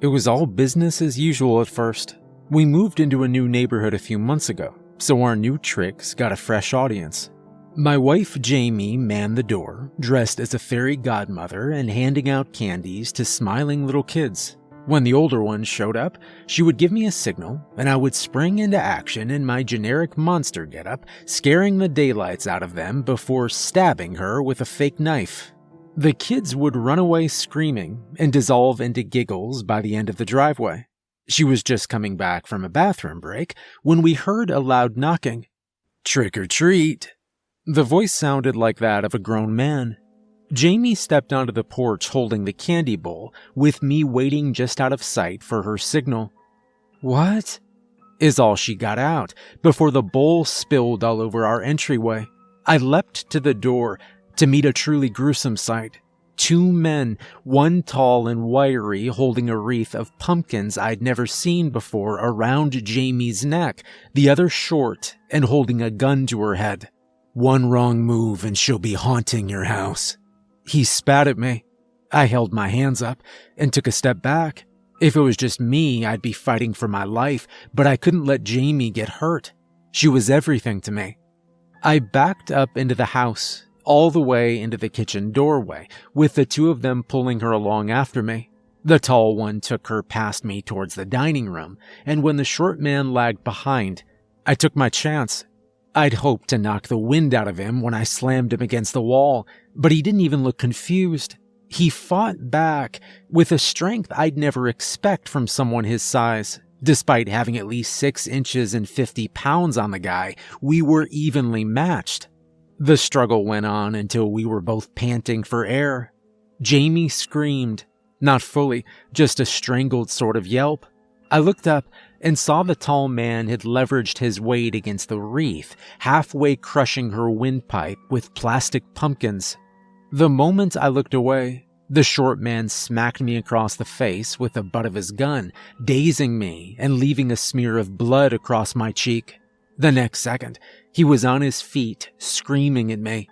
It was all business as usual at first. We moved into a new neighborhood a few months ago, so our new tricks got a fresh audience. My wife Jamie manned the door, dressed as a fairy godmother and handing out candies to smiling little kids. When the older ones showed up, she would give me a signal, and I would spring into action in my generic monster getup, scaring the daylights out of them before stabbing her with a fake knife. The kids would run away screaming and dissolve into giggles by the end of the driveway. She was just coming back from a bathroom break when we heard a loud knocking. Trick or treat! The voice sounded like that of a grown man. Jamie stepped onto the porch holding the candy bowl, with me waiting just out of sight for her signal. What? Is all she got out before the bowl spilled all over our entryway. I leapt to the door to meet a truly gruesome sight. Two men, one tall and wiry, holding a wreath of pumpkins I'd never seen before around Jamie's neck, the other short and holding a gun to her head. One wrong move and she'll be haunting your house. He spat at me. I held my hands up and took a step back. If it was just me, I'd be fighting for my life, but I couldn't let Jamie get hurt. She was everything to me. I backed up into the house, all the way into the kitchen doorway, with the two of them pulling her along after me. The tall one took her past me towards the dining room, and when the short man lagged behind, I took my chance. I'd hoped to knock the wind out of him when I slammed him against the wall, but he didn't even look confused. He fought back with a strength I'd never expect from someone his size. Despite having at least 6 inches and 50 pounds on the guy, we were evenly matched. The struggle went on until we were both panting for air. Jamie screamed, not fully, just a strangled sort of yelp. I looked up and saw the tall man had leveraged his weight against the wreath, halfway crushing her windpipe with plastic pumpkins. The moment I looked away, the short man smacked me across the face with the butt of his gun, dazing me and leaving a smear of blood across my cheek. The next second, he was on his feet, screaming at me.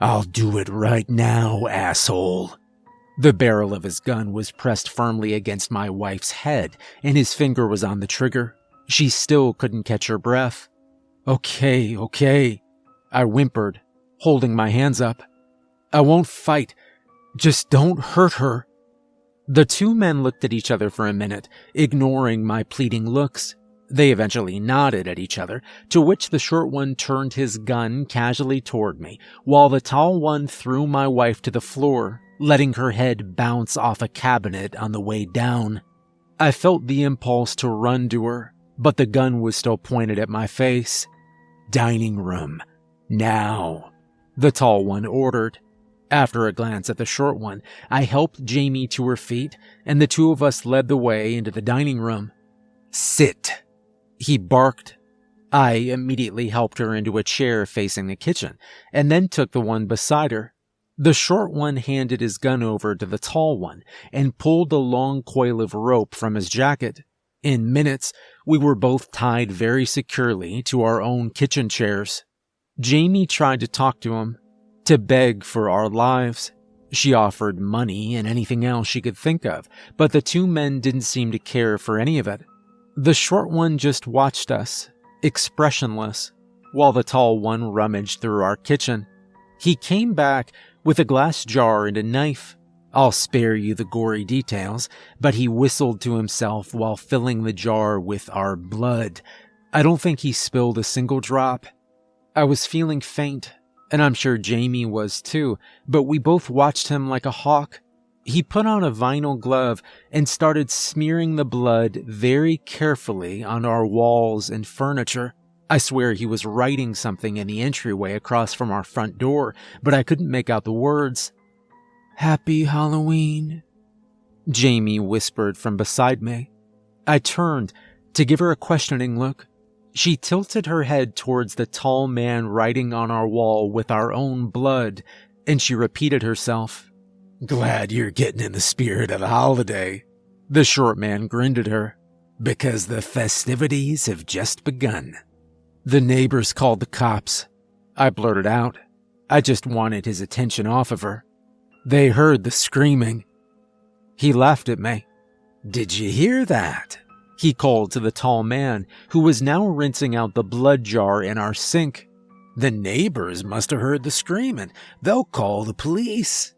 I'll do it right now, asshole. The barrel of his gun was pressed firmly against my wife's head, and his finger was on the trigger. She still couldn't catch her breath. Okay, okay, I whimpered, holding my hands up. I won't fight. Just don't hurt her. The two men looked at each other for a minute, ignoring my pleading looks. They eventually nodded at each other, to which the short one turned his gun casually toward me, while the tall one threw my wife to the floor, letting her head bounce off a cabinet on the way down. I felt the impulse to run to her, but the gun was still pointed at my face. Dining room. Now. The tall one ordered. After a glance at the short one, I helped Jamie to her feet, and the two of us led the way into the dining room. Sit, he barked. I immediately helped her into a chair facing the kitchen, and then took the one beside her. The short one handed his gun over to the tall one and pulled a long coil of rope from his jacket. In minutes, we were both tied very securely to our own kitchen chairs. Jamie tried to talk to him, to beg for our lives. She offered money and anything else she could think of, but the two men didn't seem to care for any of it. The short one just watched us, expressionless, while the tall one rummaged through our kitchen. He came back with a glass jar and a knife. I'll spare you the gory details, but he whistled to himself while filling the jar with our blood. I don't think he spilled a single drop. I was feeling faint, and I'm sure Jamie was too, but we both watched him like a hawk. He put on a vinyl glove and started smearing the blood very carefully on our walls and furniture. I swear he was writing something in the entryway across from our front door, but I couldn't make out the words. Happy Halloween, Jamie whispered from beside me. I turned to give her a questioning look. She tilted her head towards the tall man writing on our wall with our own blood, and she repeated herself. Glad you're getting in the spirit of the holiday. The short man grinned at her. Because the festivities have just begun. The neighbors called the cops. I blurted out. I just wanted his attention off of her. They heard the screaming. He laughed at me. Did you hear that? He called to the tall man, who was now rinsing out the blood jar in our sink. The neighbors must have heard the screaming. They'll call the police.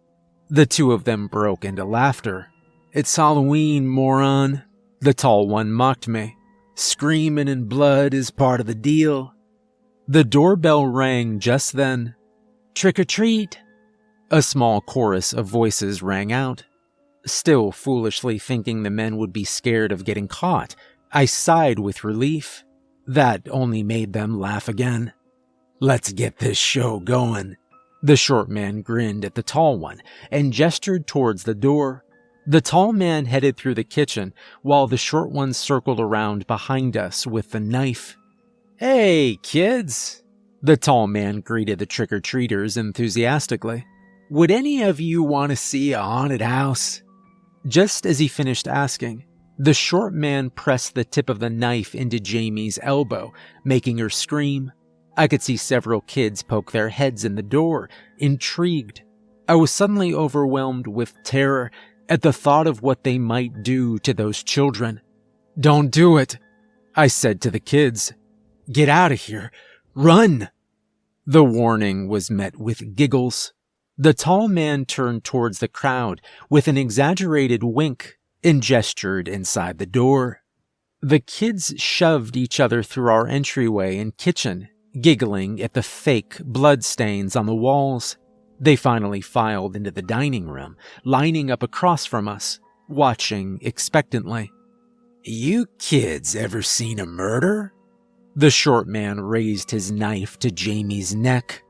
The two of them broke into laughter. It's Halloween, moron. The tall one mocked me. Screaming and blood is part of the deal. The doorbell rang just then. Trick or treat! A small chorus of voices rang out. Still foolishly thinking the men would be scared of getting caught, I sighed with relief. That only made them laugh again. Let's get this show going. The short man grinned at the tall one and gestured towards the door. The tall man headed through the kitchen while the short one circled around behind us with the knife. Hey, kids! The tall man greeted the trick or treaters enthusiastically. Would any of you want to see a haunted house? Just as he finished asking, the short man pressed the tip of the knife into Jamie's elbow, making her scream. I could see several kids poke their heads in the door, intrigued. I was suddenly overwhelmed with terror at the thought of what they might do to those children. Don't do it, I said to the kids. Get out of here. Run. The warning was met with giggles. The tall man turned towards the crowd with an exaggerated wink and gestured inside the door. The kids shoved each other through our entryway and kitchen, giggling at the fake blood stains on the walls. They finally filed into the dining room, lining up across from us, watching expectantly. You kids ever seen a murder? The short man raised his knife to Jamie's neck.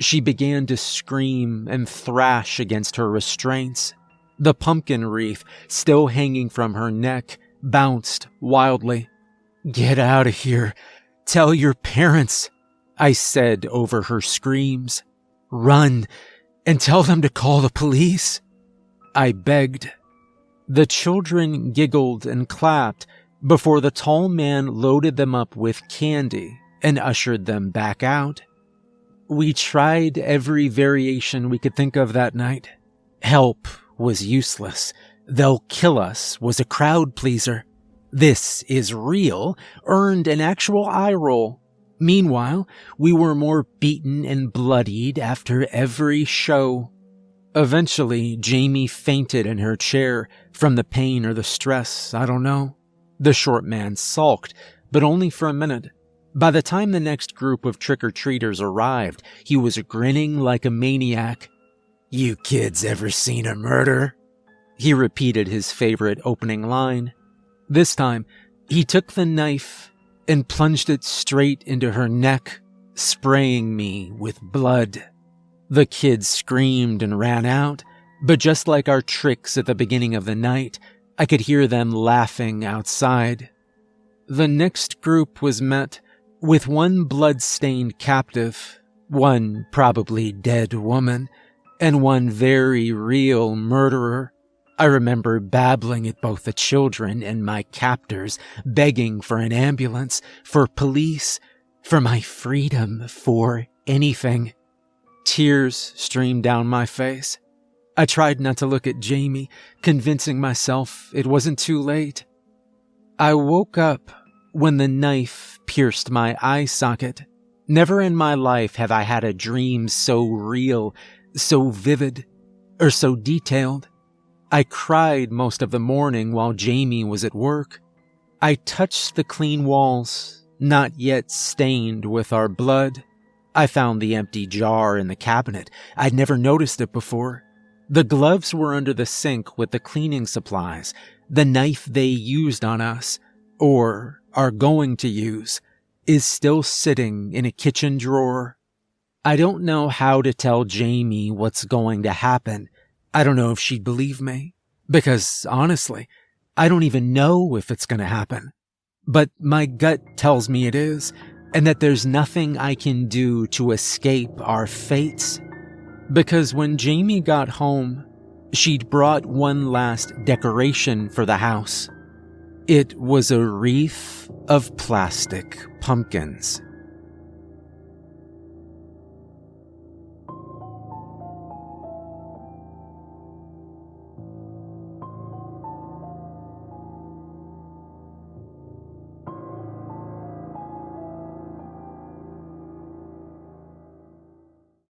She began to scream and thrash against her restraints. The pumpkin wreath, still hanging from her neck, bounced wildly. Get out of here. Tell your parents, I said over her screams. Run and tell them to call the police. I begged. The children giggled and clapped before the tall man loaded them up with candy and ushered them back out. We tried every variation we could think of that night. Help was useless. They'll kill us was a crowd pleaser. This is real earned an actual eye roll. Meanwhile, we were more beaten and bloodied after every show. Eventually, Jamie fainted in her chair from the pain or the stress, I don't know. The short man sulked, but only for a minute. By the time the next group of trick or treaters arrived, he was grinning like a maniac. You kids ever seen a murder? He repeated his favorite opening line. This time, he took the knife and plunged it straight into her neck, spraying me with blood. The kids screamed and ran out, but just like our tricks at the beginning of the night, I could hear them laughing outside. The next group was met with one blood-stained captive, one probably dead woman, and one very real murderer. I remember babbling at both the children and my captors, begging for an ambulance, for police, for my freedom, for anything. Tears streamed down my face. I tried not to look at Jamie, convincing myself it wasn't too late. I woke up when the knife pierced my eye socket. Never in my life have I had a dream so real, so vivid, or so detailed. I cried most of the morning while Jamie was at work. I touched the clean walls, not yet stained with our blood. I found the empty jar in the cabinet. I'd never noticed it before. The gloves were under the sink with the cleaning supplies, the knife they used on us, or are going to use is still sitting in a kitchen drawer. I don't know how to tell Jamie what's going to happen. I don't know if she'd believe me. Because honestly, I don't even know if it's going to happen. But my gut tells me it is, and that there's nothing I can do to escape our fates. Because when Jamie got home, she'd brought one last decoration for the house. It was a wreath of plastic pumpkins.